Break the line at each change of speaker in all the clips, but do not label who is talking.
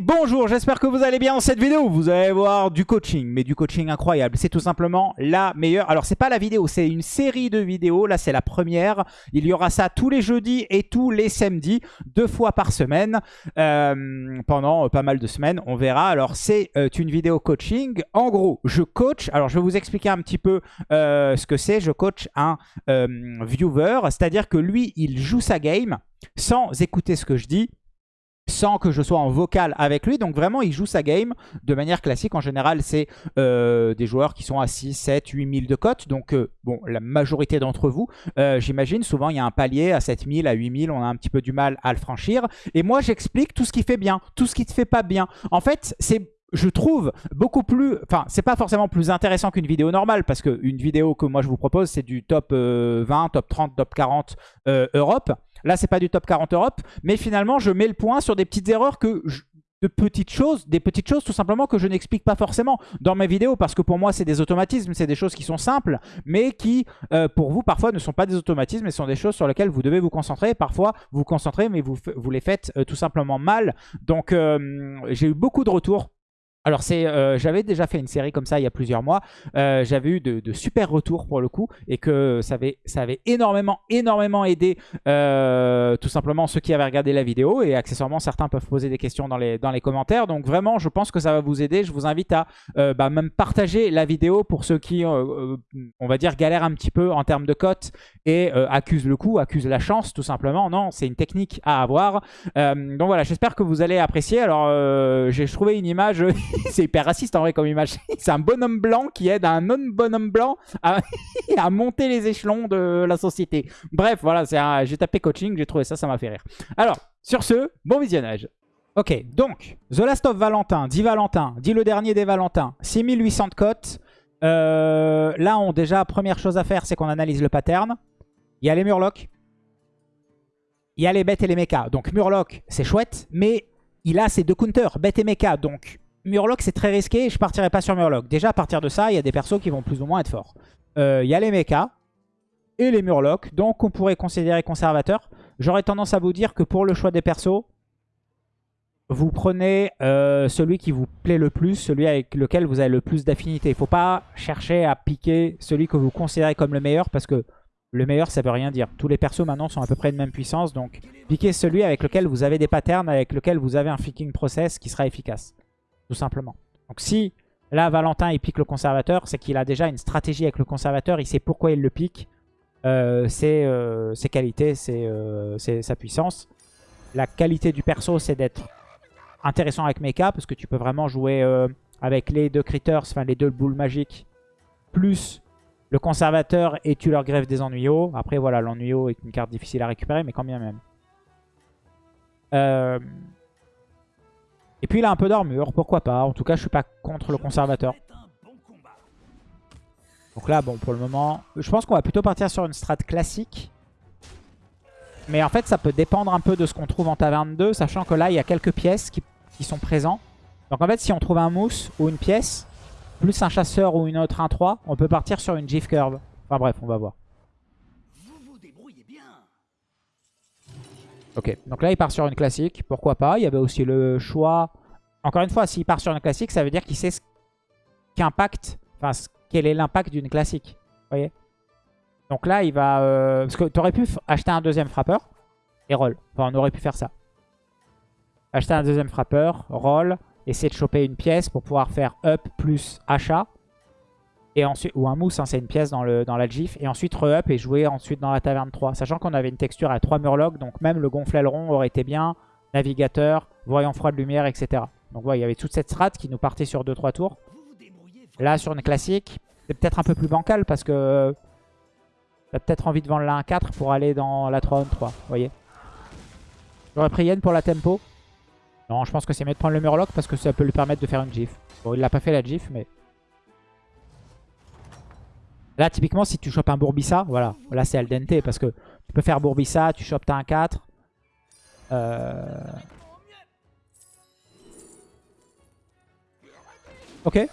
Bonjour, j'espère que vous allez bien dans cette vidéo. Vous allez voir du coaching, mais du coaching incroyable. C'est tout simplement la meilleure. Alors, c'est pas la vidéo, c'est une série de vidéos. Là, c'est la première. Il y aura ça tous les jeudis et tous les samedis, deux fois par semaine, euh, pendant pas mal de semaines. On verra. Alors, c'est euh, une vidéo coaching. En gros, je coach. Alors, je vais vous expliquer un petit peu euh, ce que c'est. Je coach un viewer, c'est-à-dire que lui, il joue sa game sans écouter ce que je dis sans que je sois en vocal avec lui. Donc vraiment, il joue sa game de manière classique. En général, c'est euh, des joueurs qui sont à 6, 7, 8 000 de cote. Donc, euh, bon, la majorité d'entre vous, euh, j'imagine, souvent, il y a un palier à 7 000, à 8 000. On a un petit peu du mal à le franchir. Et moi, j'explique tout ce qui fait bien, tout ce qui ne fait pas bien. En fait, c'est je trouve beaucoup plus... Enfin, c'est pas forcément plus intéressant qu'une vidéo normale, parce qu'une vidéo que moi je vous propose, c'est du top 20, top 30, top 40 Europe. Là, c'est pas du top 40 Europe, mais finalement, je mets le point sur des petites erreurs que de petites choses, des petites choses tout simplement que je n'explique pas forcément dans mes vidéos parce que pour moi c'est des automatismes, c'est des choses qui sont simples mais qui euh, pour vous parfois ne sont pas des automatismes et sont des choses sur lesquelles vous devez vous concentrer. Parfois vous concentrez mais vous, vous les faites euh, tout simplement mal. Donc euh, j'ai eu beaucoup de retours alors, c'est, euh, j'avais déjà fait une série comme ça il y a plusieurs mois. Euh, j'avais eu de, super retours pour le coup et que ça avait, ça avait énormément, énormément aidé euh, tout simplement ceux qui avaient regardé la vidéo. Et accessoirement, certains peuvent poser des questions dans les, dans les commentaires. Donc vraiment, je pense que ça va vous aider. Je vous invite à bah, même partager la vidéo pour ceux qui, on va dire, galèrent un petit peu en termes de cote et accusent le coup, accusent la chance tout simplement. Non, c'est une technique à avoir. donc voilà, j'espère que vous allez apprécier. Alors, j'ai trouvé une image... c'est hyper raciste en vrai comme image. c'est un bonhomme blanc qui aide un non-bonhomme blanc à, monter les échelons de la société. Bref, voilà, j'ai tapé coaching, j'ai trouvé ça, ça m'a fait rire. Alors, sur ce, bon visionnage. Ok, donc, The Last of Valentin, dit Valentin, dit le dernier des Valentins, 6800 de cotes. Euh, là, on déjà, première chose à faire, c'est qu'on analyse le pattern. Il y a les Murlocs. Il y a les bêtes et les mechas. Donc Murloc, c'est chouette, mais il a ses deux counters, bêtes et mecha. Donc Murloc, c'est très risqué je partirai pas sur Murloc. Déjà, à partir de ça, il y a des persos qui vont plus ou moins être forts. Euh, il y a les mechas et les Murlocs, donc on pourrait considérer conservateur. J'aurais tendance à vous dire que pour le choix des persos, vous prenez euh, celui qui vous plaît le plus, celui avec lequel vous avez le plus d'affinité. Il ne faut pas chercher à piquer celui que vous considérez comme le meilleur parce que le meilleur, ça veut rien dire. Tous les persos maintenant sont à peu près de même puissance. Donc, piquez celui avec lequel vous avez des patterns, avec lequel vous avez un flicking process qui sera efficace tout simplement. Donc si là Valentin il pique le conservateur, c'est qu'il a déjà une stratégie avec le conservateur, il sait pourquoi il le pique, euh, c'est euh, ses qualités, euh, c'est sa puissance. La qualité du perso c'est d'être intéressant avec mecha parce que tu peux vraiment jouer avec les deux critters, enfin les deux boules magiques, plus le conservateur et tu leur grèves des ennuyaux. Après voilà, l'ennuyau est une carte difficile à récupérer mais quand bien même. Euh, et puis il a un peu d'armure, pourquoi pas. En tout cas, je suis pas contre le conservateur. Donc là, bon, pour le moment, je pense qu'on va plutôt partir sur une strat classique. Mais en fait, ça peut dépendre un peu de ce qu'on trouve en taverne 2, sachant que là, il y a quelques pièces qui, sont présentes. Donc en fait, si on trouve un mousse ou une pièce, plus un chasseur ou une autre 1-3, on peut partir sur une GIF curve. Enfin bref, on va voir. Ok, donc là il part sur une classique, pourquoi pas. Il y avait aussi le choix... Encore une fois, s'il part sur une classique, ça veut dire qu'il sait ce qu'impact, enfin quel est l'impact d'une classique. Vous voyez Donc là il va... Euh, parce que tu aurais pu acheter un deuxième frappeur et roll. Enfin on aurait pu faire ça. Acheter un deuxième frappeur, roll, essayer de choper une pièce pour pouvoir faire up plus achat. Et ensuite, ou un mousse, hein, c'est une pièce dans, le, dans la GIF. Et ensuite re-up et jouer ensuite dans la taverne 3. Sachant qu'on avait une texture à 3 murlocs, donc même le gonfle aileron aurait été bien. Navigateur, voyant froid de lumière, etc. Donc voilà, il y avait toute cette strat qui nous partait sur 2-3 tours. Là, sur une classique, c'est peut-être un peu plus bancal parce que t'as peut-être envie de vendre la 1-4 pour aller dans la 3 3 vous voyez. J'aurais pris Yen pour la tempo. Non, je pense que c'est mieux de prendre le murloc parce que ça peut lui permettre de faire une GIF. Bon, il l'a pas fait la GIF, mais... Là, typiquement, si tu chopes un Bourbissa, voilà. Là, c'est al dente parce que tu peux faire Bourbissa, tu chopes ta 1-4. Euh... Ok.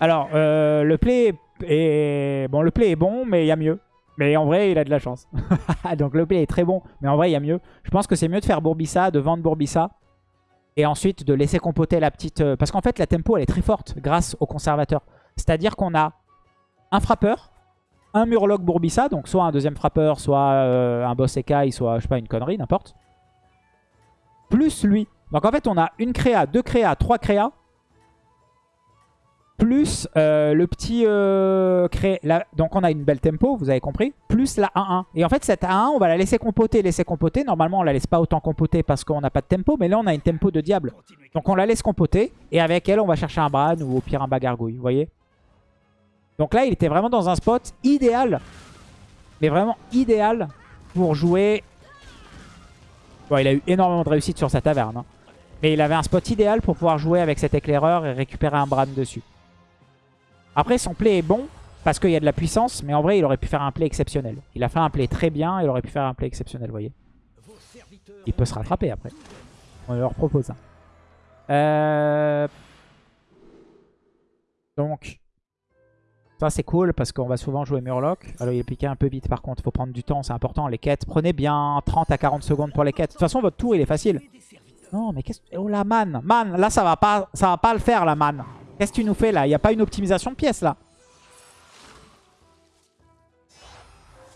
Alors, euh, le play est... Bon, le play est bon, mais il y a mieux. Mais en vrai, il a de la chance. Donc le play est très bon. Mais en vrai, il y a mieux. Je pense que c'est mieux de faire Bourbissa, de vendre Bourbissa. Et ensuite de laisser compoter la petite... euh, Parce qu'en fait, la tempo, elle est très forte grâce au conservateur. C'est-à-dire qu'on a un frappeur, un Murloc Bourbissa, donc soit un deuxième frappeur, soit euh, un boss écaille, soit, je sais pas, une connerie, n'importe. Plus lui. Donc en fait, on a une créa, deux créas, trois créas. Plus euh, le petit euh, cré... la- Donc on a une belle tempo, vous avez compris. Plus la 1-1. Et en fait, cette 1-1, on va la laisser compoter, laisser compoter. Normalement, on la laisse pas autant compoter parce qu'on n'a pas de tempo. Mais là, on a une tempo de diable. Donc on la laisse compoter. Et avec elle, on va chercher un Bran ou au pire un Bagargouille. Vous voyez Donc là, il était vraiment dans un spot idéal. Mais vraiment idéal pour jouer... Bon, il a eu énormément de réussite sur sa taverne. hein. Mais il avait un spot idéal pour pouvoir jouer avec cet éclaireur et récupérer un Bran dessus. Après, son play est bon parce qu'il y a de la puissance. Mais en vrai, il aurait pu faire un play exceptionnel. Il a fait un play très bien. Il aurait pu faire un play exceptionnel, vous voyez. Il peut se rattraper après. On leur propose un. Euh, Donc, ça c'est cool parce qu'on va souvent jouer Murloc. Alors il est piqué un peu vite par contre, faut prendre du temps, c'est important. Les quêtes, prenez bien 30 à 40 secondes pour les quêtes. De toute façon, votre tour il est facile. Non, mais qu'est-ce Oh la man Man, là ça va pas, ça va pas le faire la man. Qu'est-ce que tu nous fais là? Il n'y a pas une optimisation de pièces là.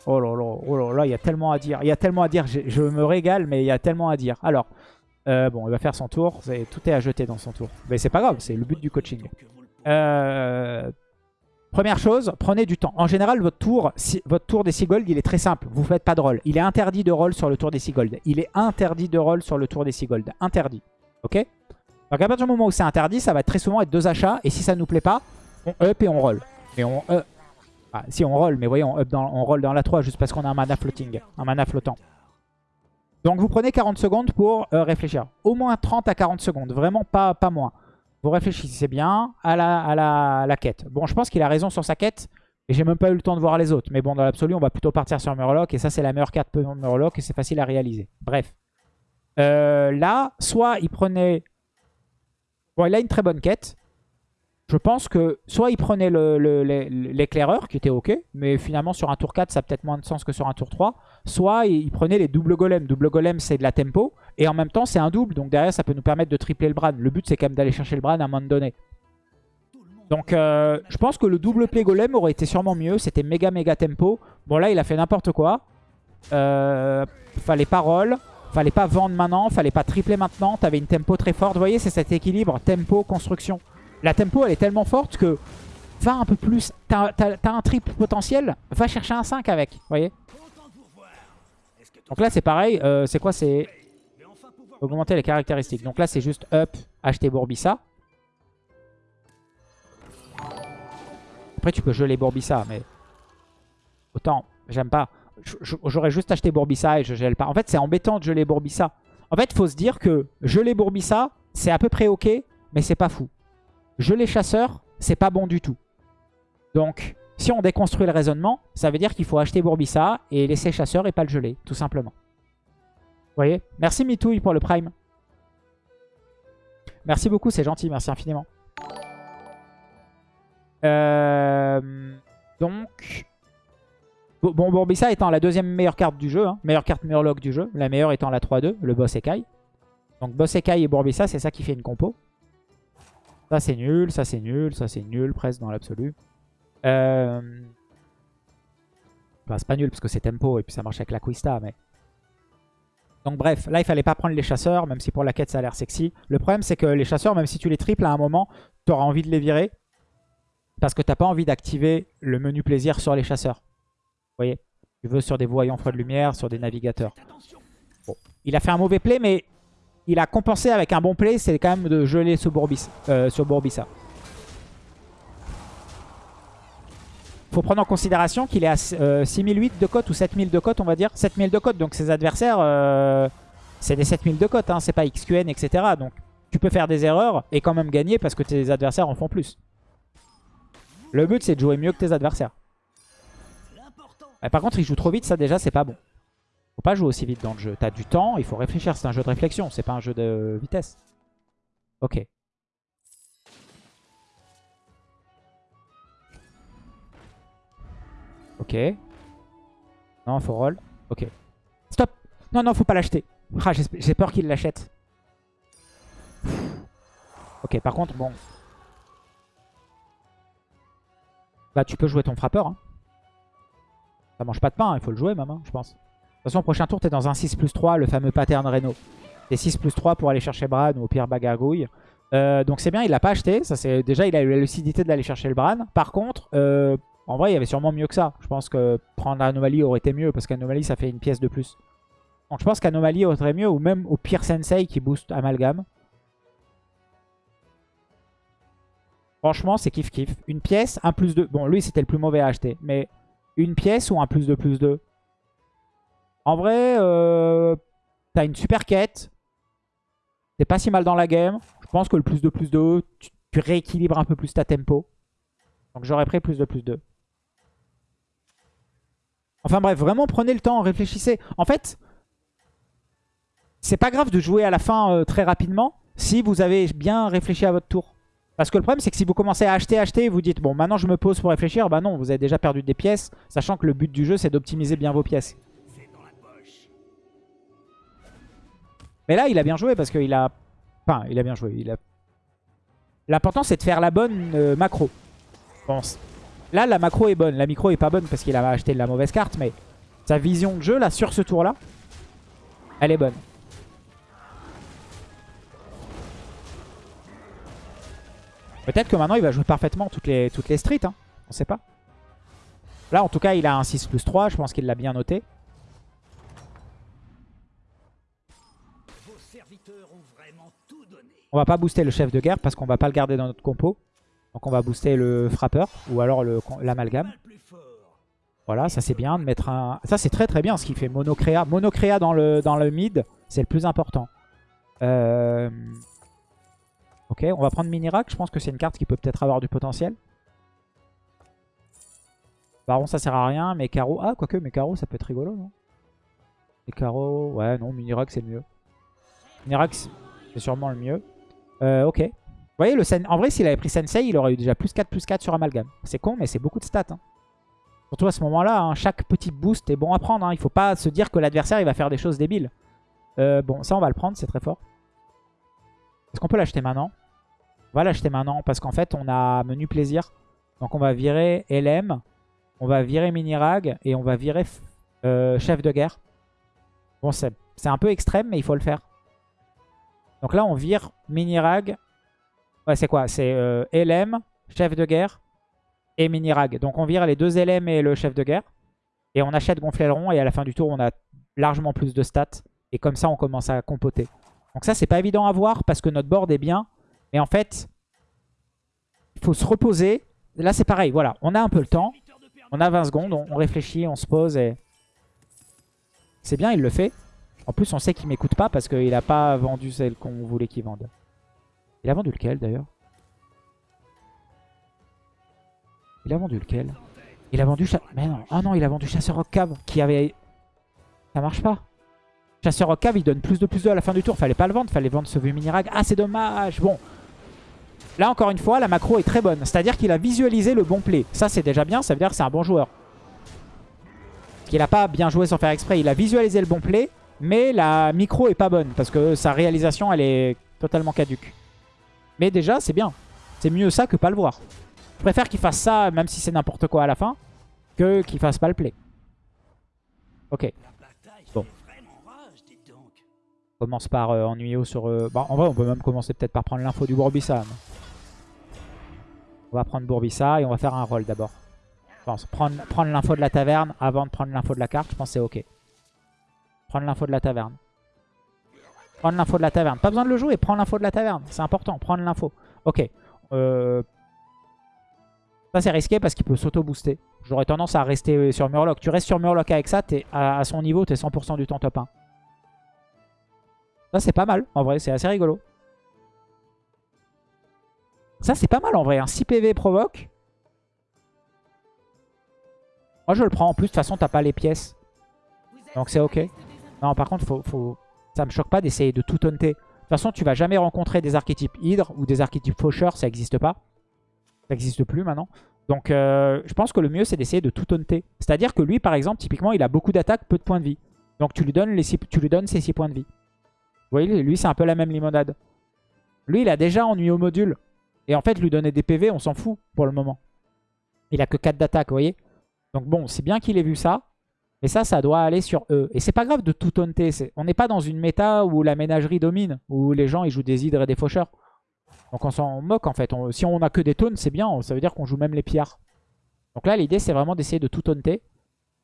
Oh là là, oh là là, il y a tellement à dire. Il y a tellement à dire, je, me régale, mais il y a tellement à dire. Alors, euh, bon, il va faire son tour. C'est- Tout est à jeter dans son tour. Mais c'est pas grave, c'est le but du coaching. Euh, première chose, prenez du temps. En général, votre tour, des 6 gold, il est très simple. Vous faites pas de roll. Il est interdit de roll sur le tour des 6 gold. Il est interdit de roll sur le tour des 6 gold. Interdit. Ok? Donc à partir du moment où c'est interdit, ça va très souvent être deux achats. Et si ça nous plaît pas, on up et on roll. Mais on up. Ah, si on roll, mais voyez, on, up dans, roll dans la 3 juste parce qu'on a un mana floating. Un mana flottant. Donc vous prenez 40 secondes pour euh, réfléchir. Au moins 30 à 40 secondes. Vraiment pas moins. Vous réfléchissez bien à la, quête. Bon, je pense qu'il a raison sur sa quête. Et j'ai même pas eu le temps de voir les autres. Mais bon, dans l'absolu, on va plutôt partir sur Murloc. Et ça, c'est la meilleure carte pour Murloc. Et c'est facile à réaliser. Bref. Euh, là, soit il prenait... Bon, il a une très bonne quête. Je pense que soit il prenait l'éclaireur, qui était ok. Mais finalement, sur un tour 4, ça a peut-être moins de sens que sur un tour 3. Soit il prenait les doubles golems. Double golem, c'est de la tempo. Et en même temps, c'est un double. Donc derrière, ça peut nous permettre de tripler le Bran. Le but, c'est quand même d'aller chercher le Bran à un moment donné. Donc euh, je pense que le double play golem aurait été sûrement mieux. C'était méga méga tempo. Bon là, il a fait n'importe quoi. Euh, fallait pas roll. Fallait pas vendre maintenant. Fallait pas tripler maintenant. T'avais une tempo très forte. Vous voyez, c'est cet équilibre tempo, construction. La tempo, elle est tellement forte que va un peu plus. T'as un triple potentiel. Va chercher un 5 avec. Vous voyez? Donc là, c'est pareil. Euh, c'est quoi? C'est augmenter les caractéristiques. Donc là, c'est juste up, acheter Bourbissa. Après, tu peux geler Bourbissa, mais autant, j'aime pas. J'aurais juste acheté Bourbissa et je gèle pas. En fait, c'est embêtant de geler Bourbissa. En fait, faut se dire que geler Bourbissa, c'est à peu près ok, mais c'est pas fou. Geler Chasseur, c'est pas bon du tout. Donc, si on déconstruit le raisonnement, ça veut dire qu'il faut acheter Bourbissa et laisser Chasseur et pas le geler, tout simplement. Merci Mitouille pour le Prime. Merci beaucoup, c'est gentil, merci infiniment. Euh, donc, Bon, Bourbissa étant la deuxième meilleure carte du jeu, hein, meilleure carte Murloc du jeu, la meilleure étant la 3-2, le boss Ekai. Donc boss Ekai et Bourbissa, c'est ça qui fait une compo. Ça c'est nul, ça c'est nul, ça c'est nul presque dans l'absolu. Euh... Enfin, c'est pas nul parce que c'est tempo et puis ça marche avec la Quista, mais... Donc bref, là il fallait pas prendre les chasseurs, même si pour la quête ça a l'air sexy. Le problème c'est que les chasseurs, même si tu les triples à un moment, tu auras envie de les virer. Parce que t'as pas envie d'activer le menu plaisir sur les chasseurs. Vous voyez? Tu veux sur des voyants froids de lumière, sur des navigateurs. Bon. Il a fait un mauvais play, mais il a compensé avec un bon play. C'est quand même de geler euh, sur Bourbissa. Faut prendre en considération qu'il est à euh, 6008 de cote ou 7000 de cote, on va dire. 7000 de cote, donc ses adversaires, euh, c'est des 7000 de cote, hein, c'est pas XQN, etc. Donc tu peux faire des erreurs et quand même gagner parce que tes adversaires en font plus. Le but, c'est de jouer mieux que tes adversaires. Euh, Par contre, il joue trop vite, ça déjà, c'est pas bon. Faut pas jouer aussi vite dans le jeu. T'as du temps, il faut réfléchir. C'est un jeu de réflexion, c'est pas un jeu de vitesse. Ok. Ok. Non, faut roll. Ok. Stop Non, non, faut pas l'acheter. Ah, J'ai peur qu'il l'achète. Ok, par contre, bon. Bah, tu peux jouer ton frappeur. Hein. Ça mange pas de pain, il faut le jouer même, hein, je pense. De toute façon, prochain tour, t'es dans un 6 plus 3, le fameux pattern Reno. T'es 6 plus 3 pour aller chercher Bran ou au pire Bagargouille. Euh, donc c'est bien, il l'a pas acheté. Ça, Déjà, il a eu la lucidité d'aller chercher le Bran. Par contre, euh, en vrai, il y avait sûrement mieux que ça. Je pense que prendre Anomalie aurait été mieux parce qu'Anomalie, ça fait une pièce de plus. Donc je pense qu'Anomalie aurait mieux ou même au pire Sensei qui booste Amalgame. Franchement, c'est kiff kiff. Une pièce, un plus 2. Bon, lui, c'était le plus mauvais à acheter. Mais une pièce ou un plus 2 plus 2 En vrai, euh, t'as une super quête. T'es pas si mal dans la game. Je pense que le plus 2 plus 2, tu, tu rééquilibres un peu plus ta tempo. Donc j'aurais pris plus 2 plus 2. Enfin bref, vraiment prenez le temps, réfléchissez. En fait, c'est pas grave de jouer à la fin euh, très rapidement si vous avez bien réfléchi à votre tour. Parce que le problème, c'est que si vous commencez à acheter, acheter, et vous dites, bon, maintenant je me pose pour réfléchir, bah non, vous avez déjà perdu des pièces, sachant que le but du jeu, c'est d'optimiser bien vos pièces. Mais là, il a bien joué parce qu'il a... Enfin, il a bien joué. Il a... L'important, c'est de faire la bonne euh, macro. Bon, là, la macro est bonne. La micro est pas bonne parce qu'il a acheté la mauvaise carte, mais sa vision de jeu, là, sur ce tour-là, elle est bonne. Peut-être que maintenant il va jouer parfaitement toutes les, toutes les streets. Hein. On sait pas. Là en tout cas il a un 6 plus 3. Je pense qu'il l'a bien noté. On va pas booster le chef de guerre parce qu'on va pas le garder dans notre compo. Donc on va booster le frappeur ou alors l'amalgame. Voilà, ça c'est bien de mettre un... Ça c'est très très bien ce qu'il fait. Monocréa. Monocréa dans le, mid, c'est le plus important. Euh... Ok, on va prendre Minirak. Je pense que c'est une carte qui peut peut-être avoir du potentiel. Baron, ça sert à rien. Mais Caro... Ah, quoique, mais ça peut être rigolo, non? Et Caro... Ouais, non, Minirak, c'est le mieux. Minirak, c'est sûrement le mieux. Euh, ok. Voyez, le Sen... en vrai, s'il avait pris Sensei, il aurait eu déjà plus 4, plus 4 sur Amalgam. C'est con, mais c'est beaucoup de stats. Hein. Surtout à ce moment-là, hein, chaque petit boost est bon à prendre. Hein. Il faut pas se dire que l'adversaire, il va faire des choses débiles. Euh, bon, ça, on va le prendre, c'est très fort. Est-ce qu'on peut l'acheter maintenant? On va l'acheter maintenant parce qu'en fait, on a menu plaisir. Donc on va virer LM, on va virer Minirag et on va virer euh, chef de guerre. Bon, c'est un peu extrême, mais il faut le faire. Donc là, on vire Minirag. Ouais, c'est quoi? C'est euh, LM, chef de guerre et Minirag. Donc on vire les deux LM et le chef de guerre. Et on achète Gonflaileron et à la fin du tour, on a largement plus de stats. Et comme ça, on commence à compoter. Donc ça, c'est pas évident à voir parce que notre board est bien. Mais en fait, il faut se reposer. Là, c'est pareil. Voilà, on a un peu le temps. On a 20 secondes. On, réfléchit, on se pose. et C'est bien, il le fait. En plus, on sait qu'il m'écoute pas parce qu'il a pas vendu celle qu'on voulait qu'il vende. Il a vendu lequel, d'ailleurs? Il a vendu lequel? Il a vendu... Mais non. Ah non, il a vendu Chasseur Rock Cave qui avait... Ça marche pas. Chasseur Rock Cave, il donne plus de plus de à la fin du tour. Fallait pas le vendre, fallait vendre ce vieux Minirag. Ah, c'est dommage. Bon. Là, encore une fois, la macro est très bonne. C'est-à-dire qu'il a visualisé le bon play. Ça, c'est déjà bien. Ça veut dire que c'est un bon joueur. Parce qu'il a pas bien joué sans faire exprès. Il a visualisé le bon play. Mais la micro est pas bonne. Parce que sa réalisation, elle est totalement caduque. Mais déjà, c'est bien. C'est mieux ça que pas le voir. Je préfère qu'il fasse ça, même si c'est n'importe quoi à la fin, que qu'il fasse pas le play. Ok. Bon. On commence par euh, ennuyer sur... Euh, bah, en vrai, on peut même commencer peut-être par prendre l'info du Bourbissa. On va prendre Bourbissa et on va faire un roll d'abord. Je pense prendre, prendre l'info de la taverne avant de prendre l'info de la carte, je pense que c'est ok. Prendre l'info de la taverne. Prendre l'info de la taverne. Pas besoin de le jouer, prendre l'info de la taverne. C'est important, prendre l'info. Ok. Euh... Ça c'est risqué parce qu'il peut s'auto-booster. J'aurais tendance à rester sur Murloc. Tu restes sur Murloc avec ça, es à, à son niveau, t'es 100% du temps top 1. Ça, c'est pas mal. En vrai, c'est assez rigolo. Ça, c'est pas mal en vrai. Un 6 PV provoque. Moi, je le prends. En plus, de toute façon, t'as pas les pièces. Donc, c'est ok. Non, par contre, faut, faut... ça me choque pas d'essayer de tout taunter. De toute façon, tu vas jamais rencontrer des archétypes Hydre ou des archétypes Faucheur. Ça n'existe pas. Ça n'existe plus maintenant. Donc euh, je pense que le mieux c'est d'essayer de tout taunter. C'est-à-dire que lui par exemple, typiquement il a beaucoup d'attaques, peu de points de vie. Donc tu lui donnes, tu lui donnes ses 6 points de vie. Vous voyez, lui c'est un peu la même limonade. Lui il a déjà ennuyé au module. Et en fait lui donner des PV on s'en fout pour le moment. Il a que 4 d'attaque, vous voyez. Donc bon, c'est bien qu'il ait vu ça. Mais ça, ça doit aller sur eux. Et c'est pas grave de tout taunter. On n'est pas dans une méta où la ménagerie domine, où les gens ils jouent des hydres et des faucheurs. Donc on s'en moque en fait. si on a que des taunts, c'est bien. Ça veut dire qu'on joue même les pillards. Donc là, l'idée, c'est vraiment d'essayer de tout taunter.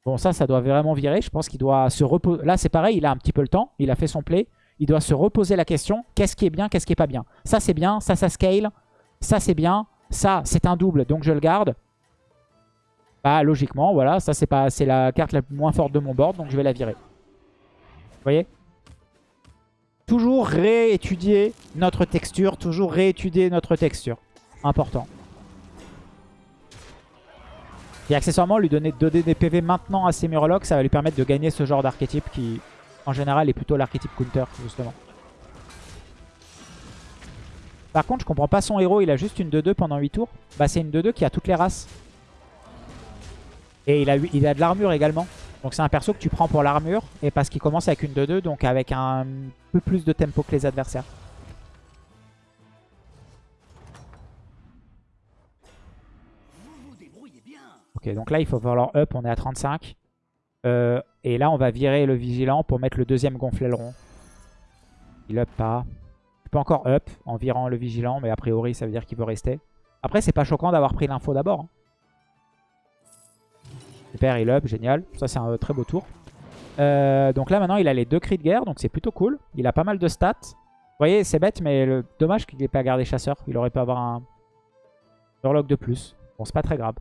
Bon, ça, ça doit vraiment virer. Je pense qu'il doit se reposer. Là, c'est pareil, il a un petit peu le temps. Il a fait son play. Il doit se reposer la question. Qu'est-ce qui est bien, qu'est-ce qui est pas bien? Ça, c'est bien. Ça, ça scale. Ça, c'est bien. Ça, c'est un double, donc je le garde. Bah, logiquement, voilà. Ça, c'est pas, c'est la carte la moins forte de mon board, donc je vais la virer. Vous voyez? Toujours réétudier notre texture. Toujours réétudier notre texture. Important. Et accessoirement, lui donner 2D des PV maintenant à ses Murlocs, ça va lui permettre de gagner ce genre d'archétype qui, en général, est plutôt l'archétype counter, justement. Par contre, je comprends pas son héros, il a juste une 2-2 pendant 8 tours. Bah, c'est une 2-2 qui a toutes les races. Et il a, il a de l'armure également. Donc c'est un perso que tu prends pour l'armure. Et parce qu'il commence avec une 2-2, donc avec un peu plus de tempo que les adversaires. Ok, donc là il faut falloir up, on est à 35. Euh, et là on va virer le vigilant pour mettre le deuxième gonfler rond. Il up pas. Tu peux encore up en virant le vigilant, mais a priori ça veut dire qu'il veut rester. Après c'est pas choquant d'avoir pris l'info d'abord. Super, il up, génial. Ça, c'est un très beau tour. Euh, donc là, maintenant, il a les deux cris de guerre, donc c'est plutôt cool. Il a pas mal de stats. Vous voyez, c'est bête, mais dommage qu'il n'ait pas gardé chasseur. Il aurait pu avoir un Murloc de plus. Bon, c'est pas très grave.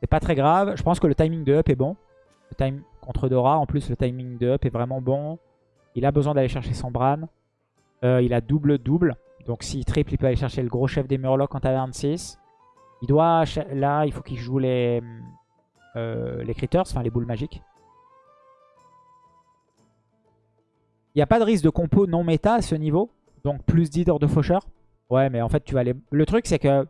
C'est pas très grave. Je pense que le timing de up est bon. Le time contre Dora, en plus, le timing de up est vraiment bon. Il a besoin d'aller chercher son Bran. Euh, il a double-double. Donc s'il triple, il peut aller chercher le gros chef des Murlocs en taverne 6. Il doit... Là, il faut qu'il joue les... Euh, les critters, enfin les boules magiques. Il n'y a pas de risque de compo non méta à ce niveau. Donc plus d'hydre de faucheur. Ouais, mais en fait, tu vas les... Le truc, c'est que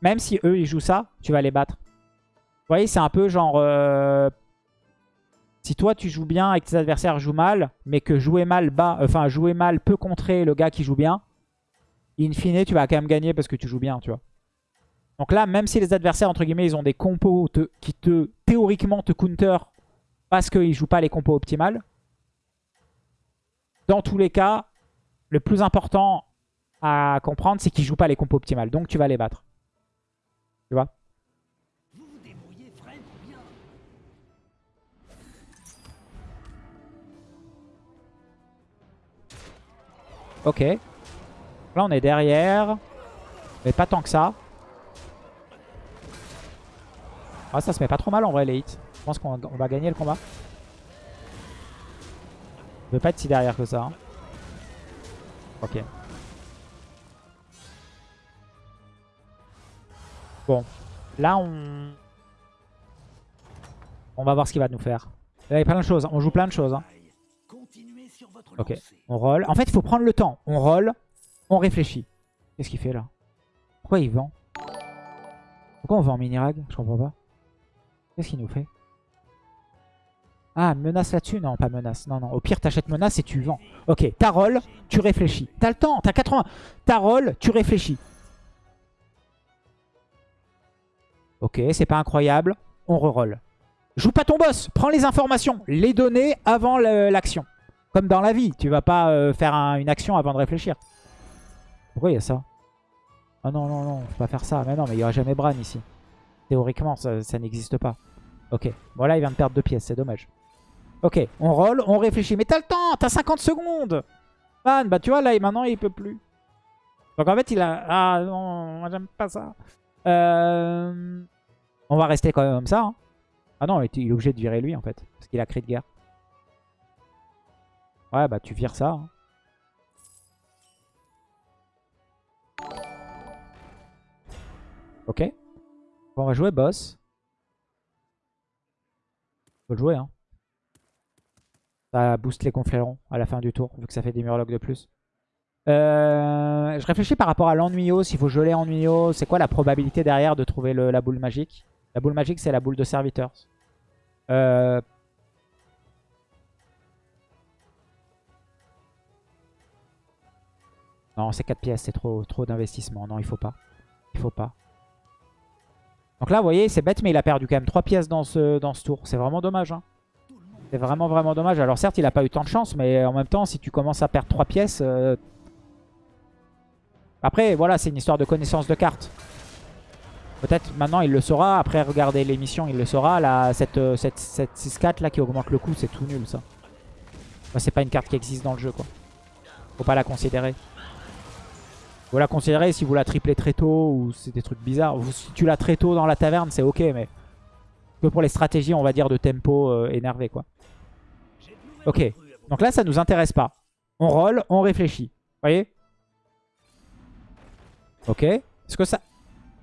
même si eux, ils jouent ça, tu vas les battre. Vous voyez, c'est un peu genre... Euh, si toi, tu joues bien et que tes adversaires jouent mal, mais que jouer mal, bas, enfin, jouer mal peut contrer le gars qui joue bien, in fine, tu vas quand même gagner parce que tu joues bien, tu vois. Donc là, même si les adversaires, entre guillemets, ils ont des compos qui te théoriquement te counter parce qu'ils ne jouent pas les compos optimales, dans tous les cas, le plus important à comprendre, c'est qu'ils ne jouent pas les compos optimales. Donc tu vas les battre. Tu vois? Ok. Là, on est derrière. Mais pas tant que ça. Ah, ça se met pas trop mal en vrai les hits. Je pense qu'on va gagner le combat. Je veux pas être si derrière que ça. Hein. Ok. Bon. Là, on... On va voir ce qu'il va nous faire. il y a plein de choses. On joue plein de choses. Hein. Ok. On roll. En fait, il faut prendre le temps. On roll. On réfléchit. Qu'est-ce qu'il fait là? Pourquoi il vend? Pourquoi on vend mini-rag? Je comprends pas. Qu'est-ce qu'il nous fait? Ah, menace là-dessus? Non, pas menace. Non, non. Au pire, t'achètes menace et tu vends. Ok, ta roll, tu réfléchis. T'as le temps, t'as 80. Ta roll, tu réfléchis. Ok, c'est pas incroyable. On re-roll. Joue pas ton boss. Prends les informations. Les données avant l'action. Comme dans la vie. Tu vas pas euh, faire une action avant de réfléchir. Pourquoi il y a ça? Ah non, non, non. Faut pas faire ça. Mais non, mais il y aura jamais Bran ici. Théoriquement, ça n'existe pas. Ok. Bon, là, il vient de perdre deux pièces. C'est dommage. Ok. On roll. On réfléchit. Mais t'as le temps. T'as 50 secondes. Man, bah tu vois, là, maintenant, il peut plus. Donc, en fait, il a... Ah, non. J'aime pas ça. Euh... On va rester quand même comme ça. Hein. Ah non, il est obligé de virer lui, en fait. Parce qu'il a cri de guerre. Ouais, bah tu vires ça. Hein. Ok. on va jouer boss le jouer. Hein. Ça booste les conflérons à la fin du tour, vu que ça fait des murlocs de plus. Euh, je réfléchis par rapport à l'ennuyos, s'il faut geler ennuyos. C'est quoi la probabilité derrière de trouver la boule magique? La boule magique, c'est la boule de serviteurs. Euh... Non, c'est 4 pièces, c'est trop, trop d'investissement. Non, il faut pas. Il faut pas. Donc là, vous voyez, c'est bête, mais il a perdu quand même 3 pièces dans ce, dans ce tour. C'est vraiment dommage. Hein. C'est vraiment, vraiment dommage. Alors certes, il a pas eu tant de chance, mais en même temps, si tu commences à perdre 3 pièces... Euh, après, voilà, c'est une histoire de connaissance de cartes. Peut-être maintenant il le saura. Après, regarder l'émission, il le saura. Là, cette, euh, cette, cette 6-4 là qui augmente le coût, c'est tout nul ça. c'est pas une carte qui existe dans le jeu quoi. Faut pas la considérer. Faut la considérer si vous la triplez très tôt ou c'est des trucs bizarres. si tu l'as très tôt dans la taverne, c'est ok, mais que pour les stratégies, on va dire, de tempo euh, énervé, quoi. Ok, donc là, ça nous intéresse pas. On roll, on réfléchit. Vous voyez? Ok. Est-ce que ça...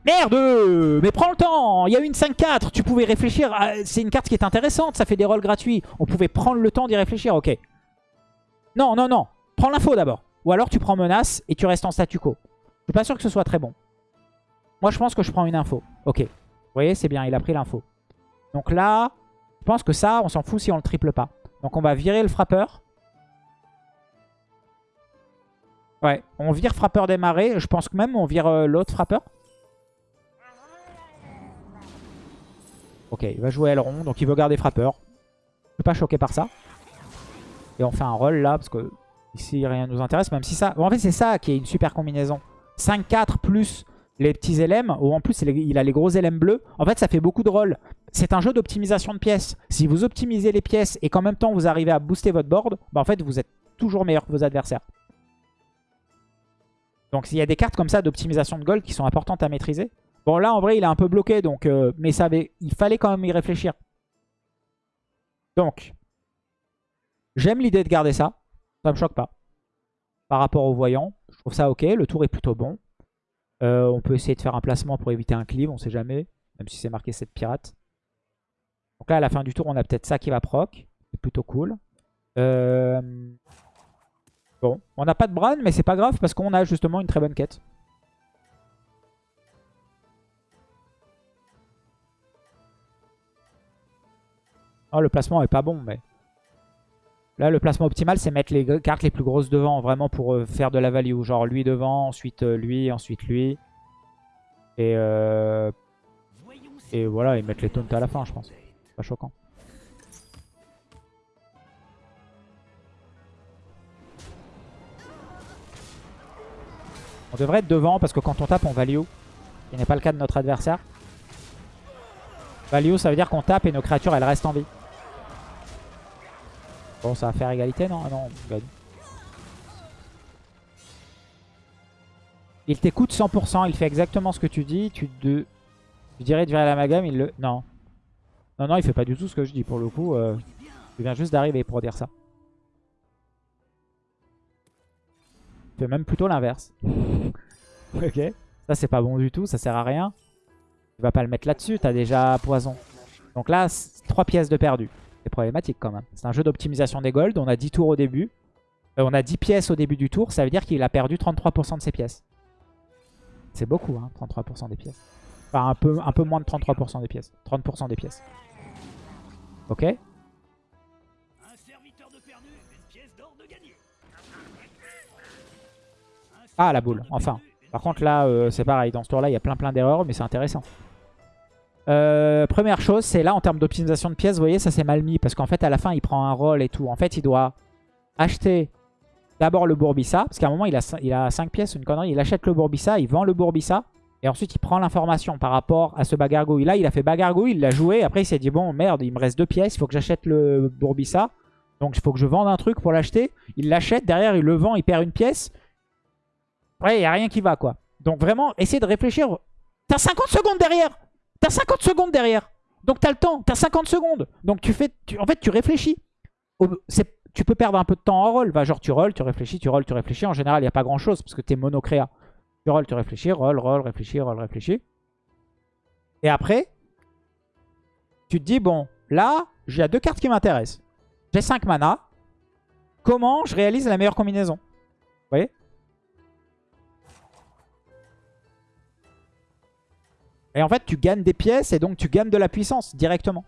Merde Mais prends le temps Il y a une 5-4, tu pouvais réfléchir. C'est une carte qui est intéressante, ça fait des rolls gratuits. On pouvait prendre le temps d'y réfléchir, ok. Non, non, non. Prends l'info d'abord. Ou alors tu prends menace et tu restes en statu quo. Je suis pas sûr que ce soit très bon. Moi je pense que je prends une info. Ok. Vous voyez, c'est bien, il a pris l'info. Donc là, je pense que ça, on s'en fout si on le triple pas. Donc on va virer le frappeur. Ouais, on vire frappeur démarré. Je pense que même on vire euh, l'autre frappeur. Ok, il va jouer aileron, donc il veut garder frappeur. Je suis pas choqué par ça. Et on fait un roll là, parce que Ici, rien ne nous intéresse, même si ça... en fait, c'est ça qui est une super combinaison. 5-4 plus les petits LM, ou en plus, il a les gros LM bleus. En fait, ça fait beaucoup de rôles. C'est un jeu d'optimisation de pièces. Si vous optimisez les pièces et qu'en même temps, vous arrivez à booster votre board, bah, en fait, vous êtes toujours meilleur que vos adversaires. Donc, il y a des cartes comme ça d'optimisation de gold qui sont importantes à maîtriser. Bon, là, en vrai, il est un peu bloqué, euh, mais il fallait quand même y réfléchir. Donc, j'aime l'idée de garder ça. Ça me choque pas. Par rapport au voyant, je trouve ça ok. Le tour est plutôt bon. Euh, on peut essayer de faire un placement pour éviter un cleave, on sait jamais. Même si c'est marqué 7 pirates. Donc là, à la fin du tour, on a peut-être ça qui va proc. C'est plutôt cool. Euh, bon, on n'a pas de Bran, mais c'est pas grave parce qu'on a justement une très bonne quête. Oh, le placement est pas bon, mais... Là, le placement optimal, c'est mettre les cartes les plus grosses devant, vraiment pour euh, faire de la value. Genre lui devant, ensuite euh, lui, ensuite lui. Et, euh, et voilà, et mettre les taunts à la fin, je pense. Pas choquant. On devrait être devant parce que quand on tape, on value. Ce n'est pas le cas de notre adversaire. Value, ça veut dire qu'on tape et nos créatures, elles restent en vie. Bon, ça va faire égalité, non ah Non, on gagne. Il t'écoute 100%, il fait exactement ce que tu dis. Tu, dirais de virer l'amalgame, il le... Non. Non, non, il fait pas du tout ce que je dis pour le coup. Euh... Il vient juste d'arriver pour dire ça. Il fait même plutôt l'inverse. ok. Ça, c'est pas bon du tout, ça sert à rien. Tu vas pas le mettre là-dessus, t'as déjà poison. Donc là, 3 pièces de perdu. C'est problématique quand même. C'est un jeu d'optimisation des golds. On a 10 tours au début. Euh, on a 10 pièces au début du tour. Ça veut dire qu'il a perdu 33% de ses pièces. C'est beaucoup, hein, 33% des pièces. Enfin, un peu, un peu moins de 33% des pièces. 30% des pièces. Ok? Ah, la boule, enfin. Par contre, là, euh, c'est pareil. Dans ce tour-là, il y a plein plein d'erreurs, mais c'est intéressant. Euh, première chose, c'est là en termes d'optimisation de pièces, vous voyez, ça c'est mal mis. Parce qu'en fait, à la fin, il prend un rôle et tout. En fait, il doit acheter d'abord le Bourbissa. Parce qu'à un moment, il a, il a 5 pièces, une connerie. Il achète le Bourbissa, il vend le Bourbissa. Et ensuite, il prend l'information par rapport à ce bagargouille. Là, il a fait bagargouille, il l'a joué. Après, il s'est dit, bon, merde, il me reste deux pièces. Il faut que j'achète le Bourbissa. Donc, il faut que je vende un truc pour l'acheter. Il l'achète. Derrière, il le vend, il perd une pièce. Après, il n'y a rien qui va, quoi. Donc, vraiment, essayez de réfléchir. T'as 50 secondes derrière T'as 50 secondes derrière. Donc t'as le temps, t'as 50 secondes. Donc tu fais, en fait tu réfléchis. Tu peux perdre un peu de temps en roll. Va genre tu rolls, tu réfléchis, tu rolls, tu réfléchis. En général, il n'y a pas grand chose parce que t'es monocréa. Tu rolls, tu réfléchis, roll, roll, réfléchis, roll, réfléchis. Et après, tu te dis, bon, là, j'ai deux cartes qui m'intéressent. J'ai 5 mana. Comment je réalise la meilleure combinaison? Vous voyez? Et en fait, tu gagnes des pièces et donc tu gagnes de la puissance directement.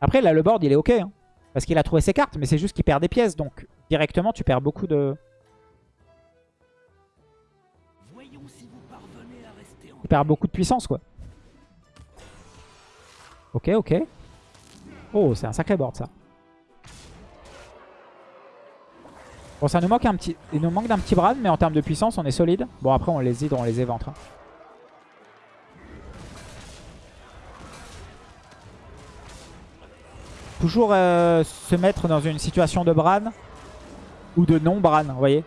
Après, là, le board, il est OK. Hein, parce qu'il a trouvé ses cartes, mais c'est juste qu'il perd des pièces. Donc, directement, tu perds beaucoup de... Tu perds beaucoup de puissance, quoi. Ok, ok. Oh, c'est un sacré board, ça. Bon, ça nous manque un petit, il nous manque d'un petit Bran, mais en termes de puissance, on est solide. Bon, après, on les hydre, on les éventre. Toujours euh, se mettre dans une situation de Bran ou de non-Bran, vous voyez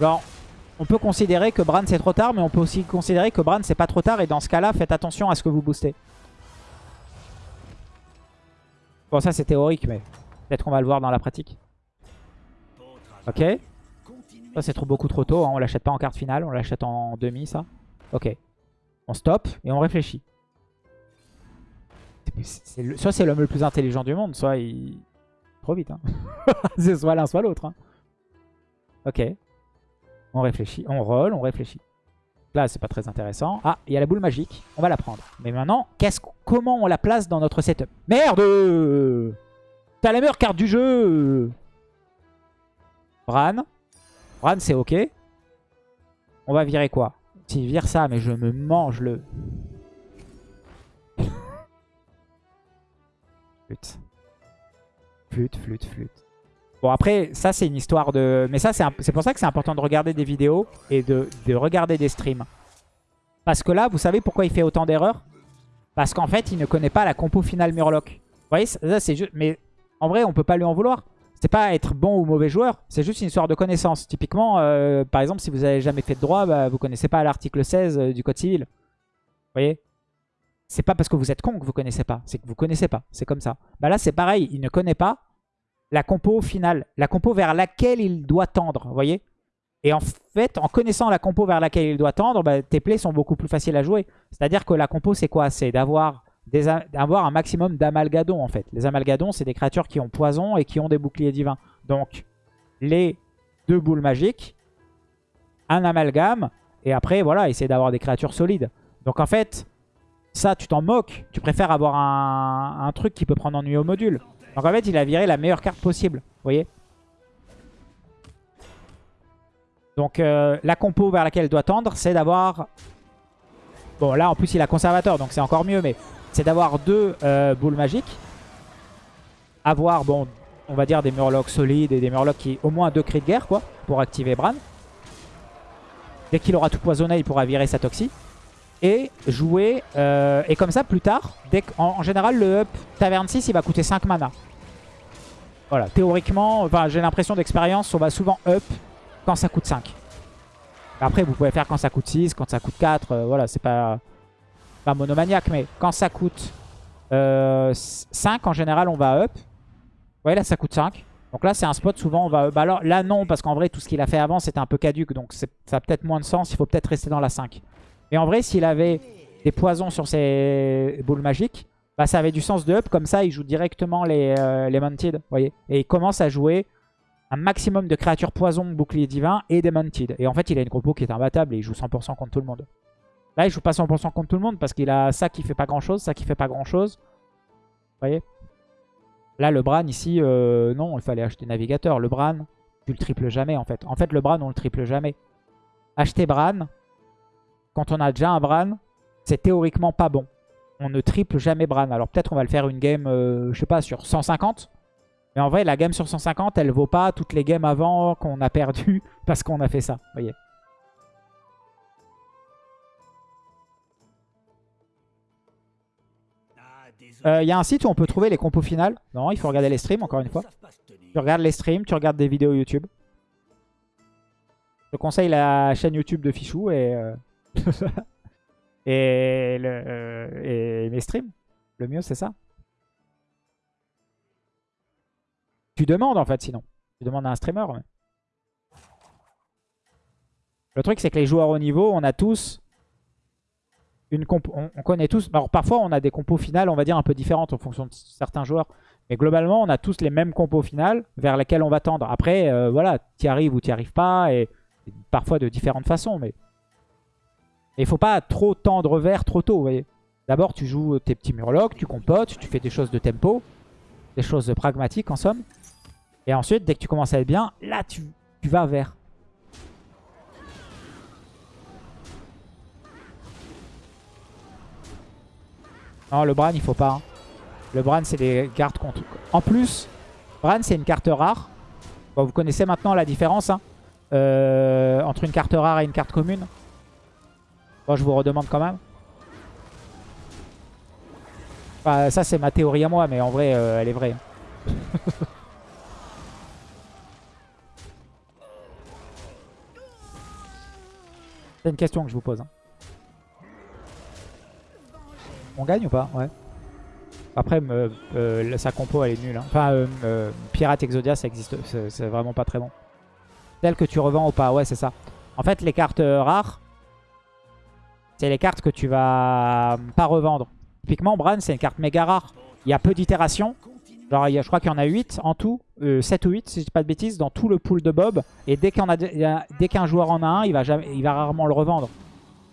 Genre, on peut considérer que Bran c'est trop tard, mais on peut aussi considérer que Bran c'est pas trop tard. Et dans ce cas-là, faites attention à ce que vous boostez. Bon, ça c'est théorique, mais peut-être qu'on va le voir dans la pratique. Ok. Ça c'est trop, beaucoup trop tôt. Hein. On l'achète pas en carte finale, on l'achète en demi, ça. Ok. On stop et on réfléchit. soit c'est l'homme le plus intelligent du monde, soit il... Trop vite. Hein. c'est soit l'un, soit l'autre. Hein. Ok. On réfléchit. On roll, on réfléchit. Là, c'est pas très intéressant. Ah, il y a la boule magique. On va la prendre. Mais maintenant, comment on la place dans notre setup? Merde T'as la meilleure carte du jeu Bran. Bran, c'est ok. On va virer quoi? S'il vire ça, mais je me mange le... flûte. Flûte, flûte, flûte. Bon après, ça c'est une histoire de... Mais ça c'est pour ça que c'est important de regarder des vidéos et de, regarder des streams. Parce que là, vous savez pourquoi il fait autant d'erreurs? Parce qu'en fait, il ne connaît pas la compo finale Murloc. Vous voyez, ça c'est juste... Mais en vrai, on peut pas lui en vouloir. C'est pas être bon ou mauvais joueur, c'est juste une histoire de connaissance. Typiquement, euh, par exemple, si vous avez jamais fait de droit, bah, vous connaissez pas l'article 16 euh, du Code civil. Vous voyez? C'est pas parce que vous êtes con que vous connaissez pas, c'est que vous connaissez pas. C'est comme ça. Bah là, c'est pareil, il ne connaît pas la compo finale, la compo vers laquelle il doit tendre, vous voyez? Et en fait, en connaissant la compo vers laquelle il doit tendre, bah, tes plays sont beaucoup plus faciles à jouer. C'est-à-dire que la compo, c'est quoi? C'est d'avoir d'avoir un maximum d'amalgadons en fait. Les amalgadons, c'est des créatures qui ont poison et qui ont des boucliers divins. Donc, les deux boules magiques, un amalgame, et après, voilà, essayer d'avoir des créatures solides. Donc en fait, ça, tu t'en moques. Tu préfères avoir un, truc qui peut prendre ennui au module. Donc en fait, il a viré la meilleure carte possible. Voyez Donc euh, la compo vers laquelle il doit tendre, c'est d'avoir... Bon, là, en plus, il a conservateur, donc c'est encore mieux, mais c'est d'avoir deux euh, boules magiques. Avoir, bon, on va dire des murlocs solides et des murlocs qui... Au moins deux cris de guerre, quoi, pour activer Bran. Dès qu'il aura tout poisonné, il pourra virer sa toxie et jouer. Euh, et comme ça, plus tard, en, général, le up Taverne 6, il va coûter 5 mana. Voilà, théoriquement, enfin, j'ai l'impression d'expérience, on va souvent up quand ça coûte 5. Après, vous pouvez faire quand ça coûte 6, quand ça coûte 4. Euh, voilà, c'est pas, pas monomaniaque, mais quand ça coûte 5, euh, en général, on va up. Vous voyez, là, ça coûte 5. Donc là, c'est un spot, souvent, on va... Bah alors là, non, parce qu'en vrai, tout ce qu'il a fait avant, c'était un peu caduque. Donc ça a peut-être moins de sens. Il faut peut-être rester dans la 5. Mais en vrai, s'il avait des poisons sur ses boules magiques, bah, ça avait du sens de up. Comme ça, il joue directement les, euh, les Mounted. Voyez et il commence à jouer un maximum de créatures poison, bouclier divin et des Mounted. Et en fait, il a une compo qui est imbattable et il joue 100% contre tout le monde. Là, il joue pas 100% contre tout le monde parce qu'il a ça qui fait pas grand-chose, ça qui fait pas grand-chose. Vous voyez? Là, le Bran, ici, euh, non, il fallait acheter Navigateur. Le Bran, tu le triples jamais, en fait. En fait, le Bran, on le triple jamais. Acheter Bran, quand on a déjà un Bran, c'est théoriquement pas bon. On ne triple jamais Bran. Alors peut-être on va le faire une game, euh, je sais pas, sur 150. Mais en vrai, la game sur 150, elle vaut pas toutes les games avant qu'on a perdu parce qu'on a fait ça. voyez Il euh, y a un site où on peut trouver les compos finales. Non, il faut regarder les streams, encore une fois. Tu regardes les streams, tu regardes des vidéos YouTube. Je conseille la chaîne YouTube de Fichou et... Euh, et, le, euh, et mes streams. Le mieux, c'est ça. Tu demandes, en fait, sinon. Tu demandes à un streamer. Le truc, c'est que les joueurs au niveau, on a tous On, connaît tous. Alors, parfois, on a des compos finales, on va dire, un peu différentes en fonction de certains joueurs. Mais globalement, on a tous les mêmes compos finales vers lesquels on va tendre. Après, euh, voilà, tu y arrives ou tu arrives pas, et, parfois de différentes façons. Mais il faut pas trop tendre vers trop tôt, vous voyez. D'abord, tu joues tes petits murlocs, tu compotes, tu fais des choses de tempo, des choses pragmatiques en somme. Et ensuite, dès que tu commences à être bien, là, tu vas vers. Non, le Bran, il faut pas. Hein. Le Bran, c'est des cartes contre... En plus, Bran, c'est une carte rare. vous connaissez maintenant la différence hein, euh, entre une carte rare et une carte commune. Bon, je vous redemande quand même. ça, c'est ma théorie à moi, mais en vrai, euh, elle est vraie. Hein. c'est une question que je vous pose. On gagne ou pas Ouais. Après, euh, sa compo, elle est nulle. Hein. Enfin, euh, euh, Pirate Exodia, ça existe. C'est vraiment pas très bon. Celle que tu revends ou pas. Ouais, c'est ça. En fait, les cartes rares, c'est les cartes que tu vas pas revendre. Typiquement, Bran, c'est une carte méga rare. Il y a peu d'itérations. Genre, je crois qu'il y en a 8 en tout. 7 ou 8, si je dis pas de bêtises, dans tout le pool de Bob. Et dès qu'un joueur en a un, il va, jamais, il va rarement le revendre.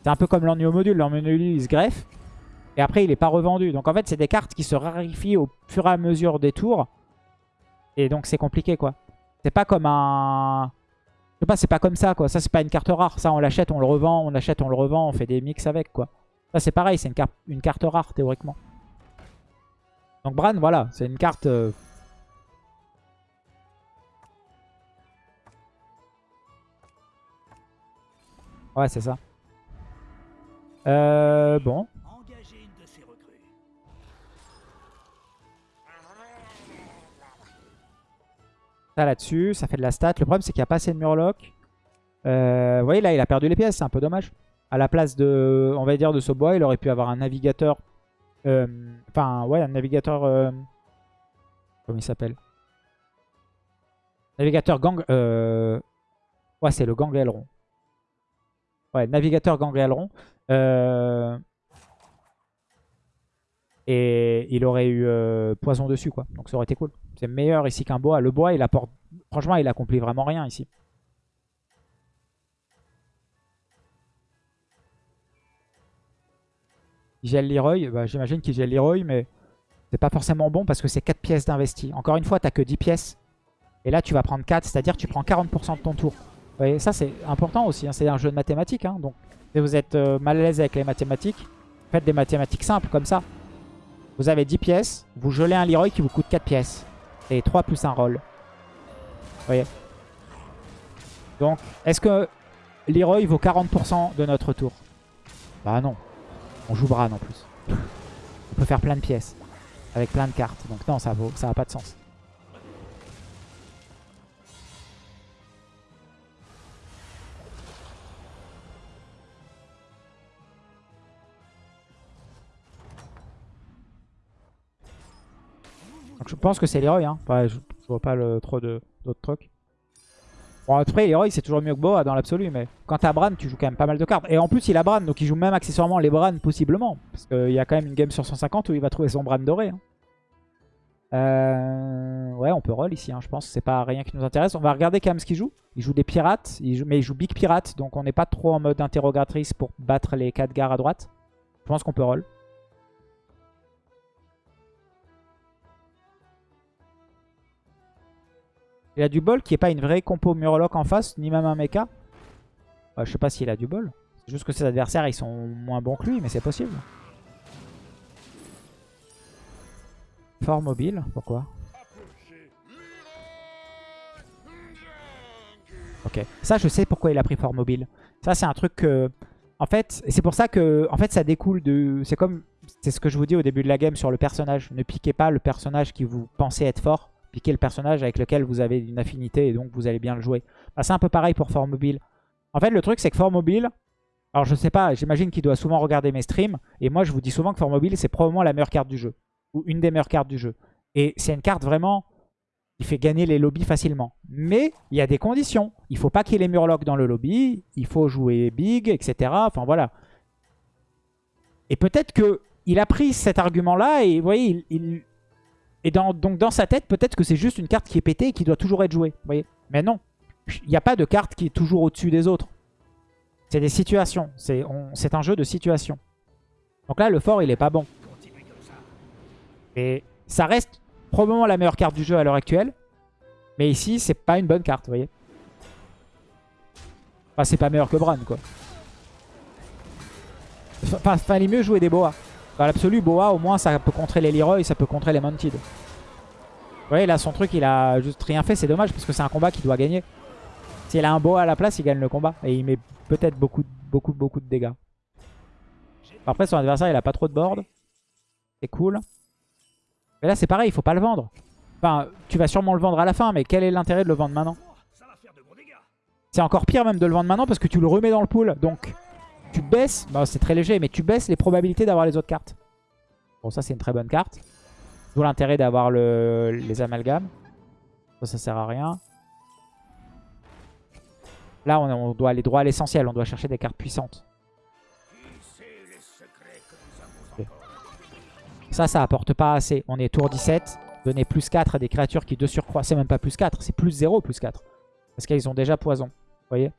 C'est un peu comme l'ennui module. L'ennui module, il se greffe. Et après, il n'est pas revendu. Donc en fait, c'est des cartes qui se rarifient au fur et à mesure des tours. Et donc c'est compliqué, quoi. C'est pas comme un... Je sais pas, c'est pas comme ça, quoi. Ça, c'est pas une carte rare. Ça, on l'achète, on le revend, on achète, on le revend, on fait des mix avec, quoi. Ça, c'est pareil, c'est une, carte, une carte rare, théoriquement. Donc Bran, voilà, c'est une carte... Euh, ouais, c'est ça. Euh, bon. Ça là-dessus, ça fait de la stat. Le problème, c'est qu'il n'y a pas assez de Murloc. Euh, vous voyez, là, il a perdu les pièces. C'est un peu dommage. À la place de, on va dire, de ce bois, il aurait pu avoir un navigateur. Euh, enfin, ouais, un navigateur... Euh, comment il s'appelle? Navigateur gang... ouais, c'est le gang. Ouais, navigateur gang aileron. Et il aurait eu poison dessus, quoi. Donc ça aurait été cool. C'est meilleur ici qu'un bois. Le bois, il apporte... Franchement, il accomplit vraiment rien ici. Il gèle Leroy. Bah, J'imagine qu'il gèle Leroy, mais c'est pas forcément bon parce que c'est 4 pièces d'investi. Encore une fois, t'as que 10 pièces. Et là, tu vas prendre 4, c'est-à-dire tu prends 40% de ton tour. Vous ça c'est important aussi. Hein. C'est un jeu de mathématiques. Hein. Donc, si vous êtes euh, mal à l'aise avec les mathématiques, faites des mathématiques simples comme ça. Vous avez 10 pièces, vous gelez un Leroy qui vous coûte 4 pièces. Et 3 plus un roll. Vous voyez? Donc, est-ce que Leroy vaut 40% de notre tour? Bah non. On joue Bran en plus. On peut faire plein de pièces. Avec plein de cartes. Donc non, ça vaut, ça n'a pas de sens. Je pense que c'est Leroy. Hein. je, vois pas trop d'autres trucs. Bon, après, Leroy, c'est toujours mieux que Boa dans l'absolu. Mais quand t'as Bran, tu joues quand même pas mal de cartes. Et en plus, il a Bran, donc il joue même accessoirement les Bran, possiblement. Parce qu'il y a quand même une game sur 150 où il va trouver son Bran doré. Hein. Euh, ouais, on peut roll ici, hein, je pense. C'est pas rien qui nous intéresse. On va regarder quand même ce qu'il joue. Il joue des pirates, mais il joue Big Pirate. Donc on n'est pas trop en mode interrogatrice pour battre les 4 gares à droite. Je pense qu'on peut roll. Il a du bol qui est pas une vraie compo Murloc en face, ni même un mecha. je sais pas s'il a du bol. C'est juste que ses adversaires ils sont moins bons que lui, mais c'est possible. Fort mobile, pourquoi? Ok, ça je sais pourquoi il a pris fort mobile. Ça c'est un truc que... En fait, c'est pour ça que en fait, ça découle de... C'est comme... C'est ce que je vous dis au début de la game sur le personnage. Ne piquez pas le personnage qui vous pensez être fort piquer le personnage avec lequel vous avez une affinité et donc vous allez bien le jouer. Bah, c'est un peu pareil pour Fort Mobile. En fait, le truc, c'est que Fort Mobile, alors je sais pas, j'imagine qu'il doit souvent regarder mes streams, et moi je vous dis souvent que Fort Mobile, c'est probablement la meilleure carte du jeu, ou une des meilleures cartes du jeu. Et c'est une carte vraiment qui fait gagner les lobbies facilement. Mais il y a des conditions. Il faut pas qu'il y ait les murlocs dans le lobby, il faut jouer big, etc. Enfin voilà. Et peut-être que il a pris cet argument-là et vous voyez, il, Et donc dans sa tête, peut-être que c'est juste une carte qui est pétée et qui doit toujours être jouée. Vous voyez Mais non. Il n'y a pas de carte qui est toujours au-dessus des autres. C'est des situations. C'est un jeu de situations. Donc là, le fort, il est pas bon. Et ça reste probablement la meilleure carte du jeu à l'heure actuelle. Mais ici, c'est pas une bonne carte, vous voyez. Enfin, c'est pas meilleur que Bran, quoi. Enfin, fallait mieux jouer des Boas. Dans l'absolu, Boa, au moins, ça peut contrer les Leroy, ça peut contrer les Mounted. Vous voyez, là, son truc, il a juste rien fait. C'est dommage, parce que c'est un combat qu'il doit gagner. S'il a un Boa à la place, il gagne le combat. Et il met peut-être beaucoup, beaucoup, beaucoup de dégâts. Après, son adversaire, il a pas trop de board. C'est cool. Mais là, c'est pareil, il faut pas le vendre. Enfin, tu vas sûrement le vendre à la fin, mais quel est l'intérêt de le vendre maintenant? C'est encore pire même de le vendre maintenant parce que tu le remets dans le pool. Donc, tu baisses, bah, c'est très léger, mais tu baisses les probabilités d'avoir les autres cartes. Bon, ça, c'est une très bonne carte. D'où l'intérêt d'avoir le... les amalgames. Ça, ça sert à rien. Là, on, doit aller droit à l'essentiel. On doit chercher des cartes puissantes. Ça, ça apporte pas assez. On est tour 17. Donner plus 4 à des créatures qui de surcroît, c'est même pas plus 4, c'est plus 0 plus 4. Parce qu'ils ont déjà poison. Vous voyez?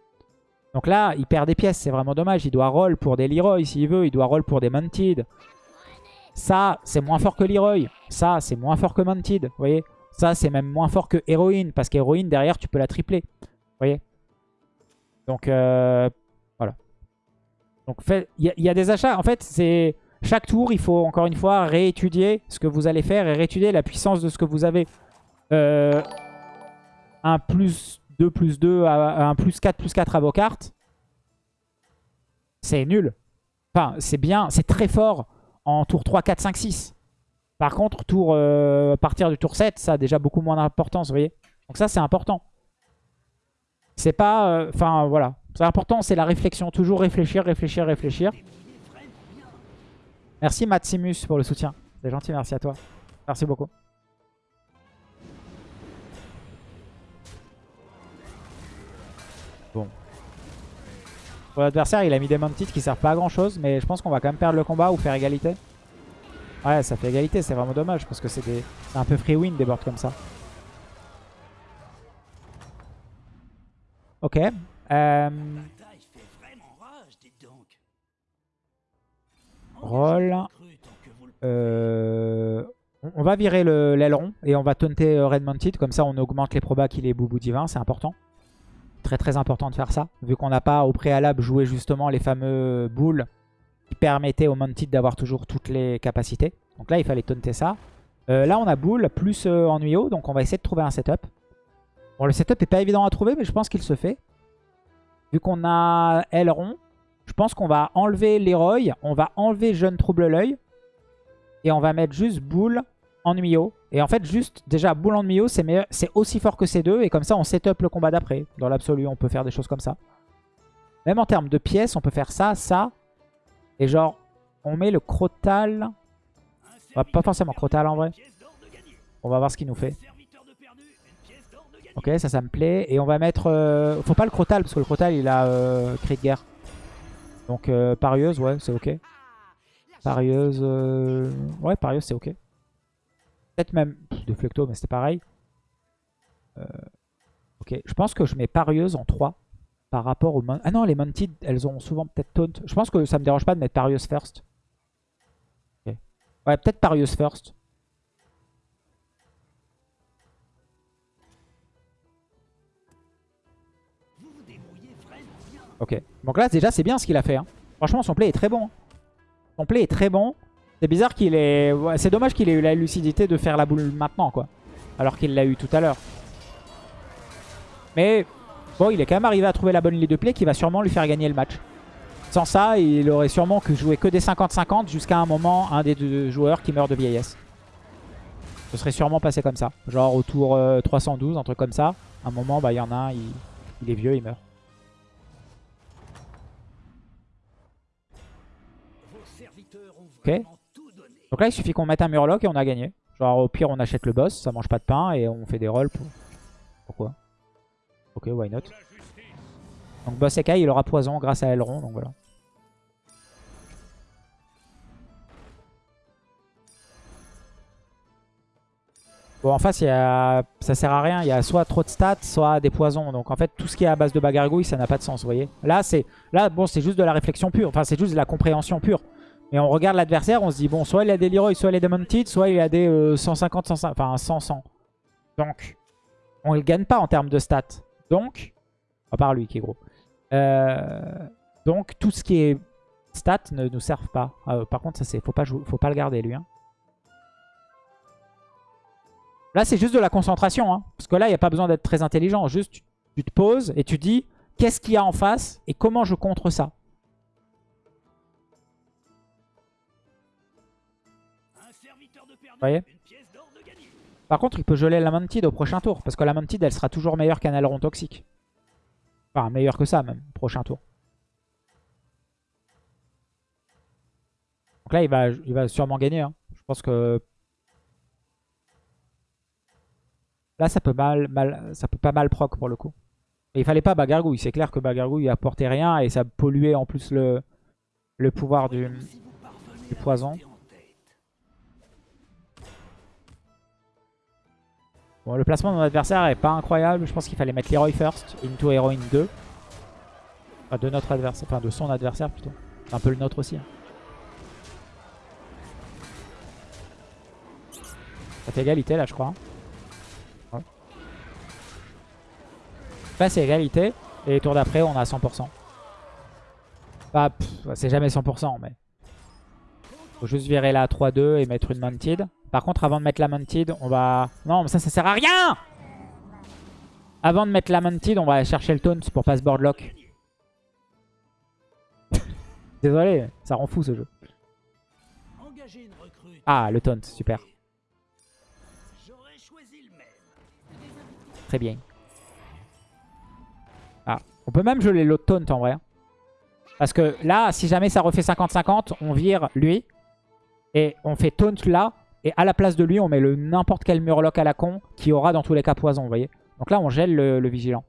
Donc là, il perd des pièces, c'est vraiment dommage. Il doit roll pour des Leroy s'il veut, il doit roll pour des Mounted. Ça, c'est moins fort que Leroy. Ça, c'est moins fort que Mounted. Vous voyez Ça, c'est même moins fort que Héroïne. Parce qu'Héroïne, derrière, tu peux la tripler. Vous voyez Donc, euh, voilà. Donc, il y, a des achats. En fait, c'est chaque tour, il faut encore une fois réétudier ce que vous allez faire et réétudier la puissance de ce que vous avez. Euh, un plus 2 plus 2, un plus 4 plus 4 à vos cartes. C'est nul. Enfin, c'est bien, c'est très fort en tour 3, 4, 5, 6. Par contre, tour, euh, à partir du tour 7, ça a déjà beaucoup moins d'importance, vous voyez. Donc ça, c'est important. C'est pas... Euh, enfin, voilà. C'est important, c'est la réflexion. Toujours réfléchir, réfléchir, réfléchir. Merci Maximus pour le soutien. C'est gentil, merci à toi. Merci beaucoup. L'adversaire, il a mis des Mounted qui servent pas à grand chose, mais je pense qu'on va quand même perdre le combat ou faire égalité. Ouais, ça fait égalité, c'est vraiment dommage parce que c'est un peu free win des boards comme ça. Ok. Euh... Roll. Euh, on va virer l'aileron et on va taunter euh, Red Mounted. Comme ça, on augmente les probas qu'il est boubou divin. C'est important. Très très important de faire ça. Vu qu'on n'a pas au préalable joué justement les fameux boules qui permettaient au Mounted d'avoir toujours toutes les capacités. Donc là, il fallait taunter ça. Euh, là, on a boule plus ennuyeux. Donc on va essayer de trouver un setup. Bon, le setup n'est pas évident à trouver, mais je pense qu'il se fait. Vu qu'on a aileron, je pense qu'on va enlever Leroy, on va enlever Jeune Trouble l'œil. Et on va mettre juste Boule Ennuyeux. Et en fait, juste, déjà, Boule Ennuyeux, c'est aussi fort que ces deux. Et comme ça, on setup le combat d'après. Dans l'absolu, on peut faire des choses comme ça. Même en termes de pièces, on peut faire ça, ça. Et genre, on met le Crotal. pas forcément Crotal en vrai. On va voir ce qu'il nous fait. Ok, ça, ça me plaît. Et on va mettre... Euh, faut pas le Crotal, parce que le Crotal, il a euh, cri de guerre. Donc euh, parieuse, ouais, c'est ok. Parieuse, ouais, parieuse, c'est ok. Peut-être même de Flecto, mais c'était pareil. Euh, ok, je pense que je mets parieuse en 3 par rapport aux... Ah non, les Mounted, elles ont souvent peut-être taunt. Je pense que ça me dérange pas de mettre parieuse first. Ouais, peut-être parieuse first. Ok. Donc là, déjà, c'est bien ce qu'il a fait. Hein. Franchement, son play est très bon. Hein. Son play est très bon. C'est bizarre qu'il ait... c'est dommage qu'il ait eu la lucidité de faire la boule maintenant, quoi. Alors qu'il l'a eu tout à l'heure. Mais bon, il est quand même arrivé à trouver la bonne ligne de play qui va sûrement lui faire gagner le match. Sans ça, il aurait sûrement que jouer que des 50-50 jusqu'à un moment, un des deux joueurs qui meurt de vieillesse. Ce serait sûrement passé comme ça. Genre autour 312, euh, un truc comme ça. un moment, bah il y en a un, il est vieux, il meurt. Ok. Donc là, il suffit qu'on mette un Murloc et on a gagné. Genre, au pire, on achète le boss, ça mange pas de pain et on fait des rolls. Pour... Pourquoi? Ok, why not? Donc boss Ekai, il aura poison grâce à Elrond, donc voilà. Bon, en face, il y a... ça sert à rien. Il y a soit trop de stats, soit des poisons. Donc en fait, tout ce qui est à base de bagargouille, ça n'a pas de sens, vous voyez. Là, c'est là, bon, c'est juste de la réflexion pure. Enfin, c'est juste de la compréhension pure. Mais on regarde l'adversaire, on se dit, bon, soit il a des Leroy, soit il a des Mounted, soit il a des 150, 150, enfin 100, 100. Donc, on ne gagne pas en termes de stats. Donc, à part lui qui est gros. Euh, donc, tout ce qui est stats ne nous servent pas. Euh, par contre, ça c'est, faut pas, faut pas le garder lui. Hein. Là, c'est juste de la concentration. Hein. Parce que là, il n'y a pas besoin d'être très intelligent. Juste, tu, te poses et tu dis qu'est-ce qu'il y a en face et comment je contre ça? Vous voyez Par contre, il peut geler la Mantide au prochain tour. Parce que la Mantide, elle sera toujours meilleure qu'un aileron toxique. Enfin, meilleure que ça même, prochain tour. Donc là, il va, il va sûrement gagner. Hein. Je pense que Là, ça peut, mal, mal, ça peut pas mal proc pour le coup. Et il fallait pas Bagargouille. C'est clair que Bagargouille apportait rien et ça polluait en plus le, le pouvoir du, du poison. Bon, le placement de mon adversaire est pas incroyable. Je pense qu'il fallait mettre Leroy first, into Heroine 2. Enfin, de notre adversaire, enfin de son adversaire plutôt. un peu le nôtre aussi. Hein. Ça fait égalité là, je crois. Hein. Là, c'est égalité. Et tour d'après, on a 100%. Bah, c'est jamais 100%, mais... Faut juste virer la 3-2 et mettre une Mounted. Par contre, avant de mettre la Mounted, on va... Non, mais ça, ça sert à rien Avant de mettre la Mounted, on va chercher le taunt pour pas se boardlock. Désolé, ça rend fou ce jeu. Ah, le taunt, super. Très bien. On peut même geler l'autre taunt en vrai. Parce que là, si jamais ça refait 50-50, on vire lui. Et on fait taunt là. Et à la place de lui, on met le n'importe quel murloc à la con qui aura dans tous les cas poison, vous voyez. Donc là, on gèle le, vigilant.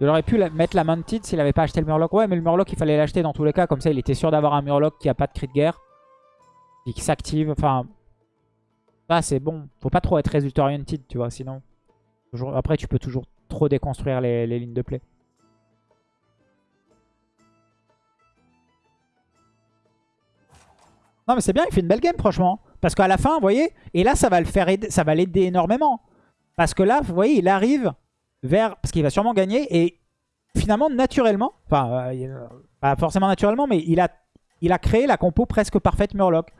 Il aurait pu mettre la Mounted s'il n'avait pas acheté le Murloc. Ouais, mais le Murloc, il fallait l'acheter dans tous les cas. Comme ça, il était sûr d'avoir un Murloc qui a pas de cri de guerre. Et qui s'active. Enfin, c'est bon. Faut pas trop être résultat oriented, tu vois, sinon. Après, tu peux toujours trop déconstruire les, lignes de play. Non, mais c'est bien, il fait une belle game, franchement. Parce qu'à la fin, vous voyez, et là, ça va le faire aider, ça va l'aider énormément. Parce que là, vous voyez, il arrive vers... Parce qu'il va sûrement gagner, et finalement, naturellement, enfin, euh, pas forcément naturellement, mais il a, il a créé la compo presque parfaite Murloc.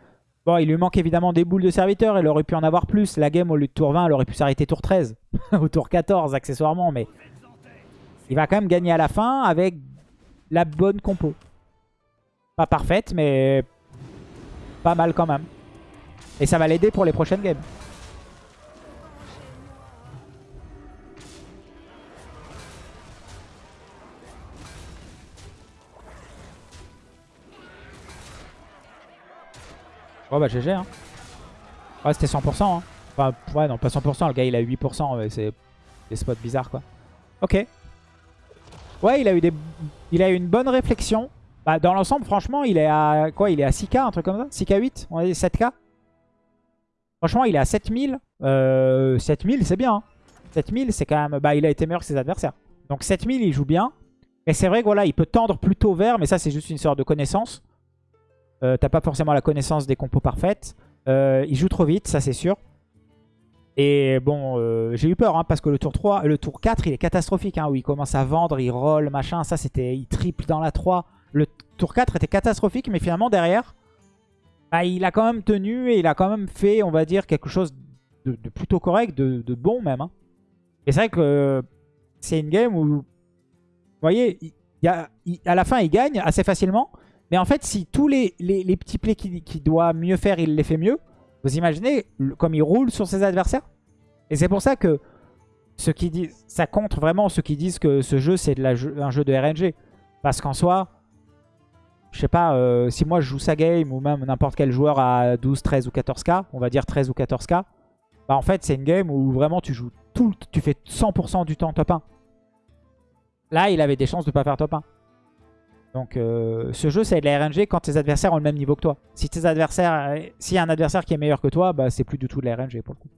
Bon, il lui manque évidemment des boules de serviteur. Il aurait pu en avoir plus. La game, au lieu de tour 20, elle aurait pu s'arrêter tour 13. Ou tour 14, accessoirement. Mais il va quand même gagner à la fin avec la bonne compo. Pas parfaite, mais pas mal quand même. Et ça va l'aider pour les prochaines games. Oh bah GG hein. Ouais c'était 100% hein. Enfin ouais non pas 100%, le gars il a 8%, c'est des spots bizarres quoi. Ok. Ouais il a eu des. Il a eu une bonne réflexion. Bah dans l'ensemble franchement il est à quoi Il est à 6k un truc comme ça? 6k 8 On a dit 7k Franchement il est à 7000. Euh, 7000 c'est bien. 7000 hein. c'est quand même. Bah il a été meilleur que ses adversaires. Donc 7000 il joue bien. Et c'est vrai que voilà il peut tendre plutôt vers, mais ça c'est juste une sorte de connaissance. Euh, t'as pas forcément la connaissance des compos parfaites. Euh, il joue trop vite, ça c'est sûr. Et bon, euh, j'ai eu peur hein, parce que le tour 3, le tour 4, il est catastrophique. Hein, où il commence à vendre, il roll, machin. Ça, c'était, il triple dans la 3. Le tour 4 était catastrophique, mais finalement, derrière, bah, il a quand même tenu et il a quand même fait, on va dire, quelque chose de, plutôt correct, de, bon même. Hein. Et c'est vrai que c'est une game où, vous voyez, il, à la fin, il gagne assez facilement. Mais en fait, si tous les, petits plays qu'il doit mieux faire, il les fait mieux, vous imaginez comme il roule sur ses adversaires Et c'est pour ça que qui ça contre vraiment ceux qui disent que ce jeu, c'est un jeu de RNG. Parce qu'en soi, je sais pas, euh, si moi je joue sa game ou même n'importe quel joueur à 12, 13 ou 14k, on va dire 13 ou 14k, bah en fait c'est une game où vraiment tu joues tout, tu fais 100% du temps top 1. Là, il avait des chances de pas faire top 1. Donc euh, ce jeu c'est de la RNG quand tes adversaires ont le même niveau que toi. Si tes adversaires, s'il y a un adversaire qui est meilleur que toi, bah c'est plus du tout de la RNG pour le coup.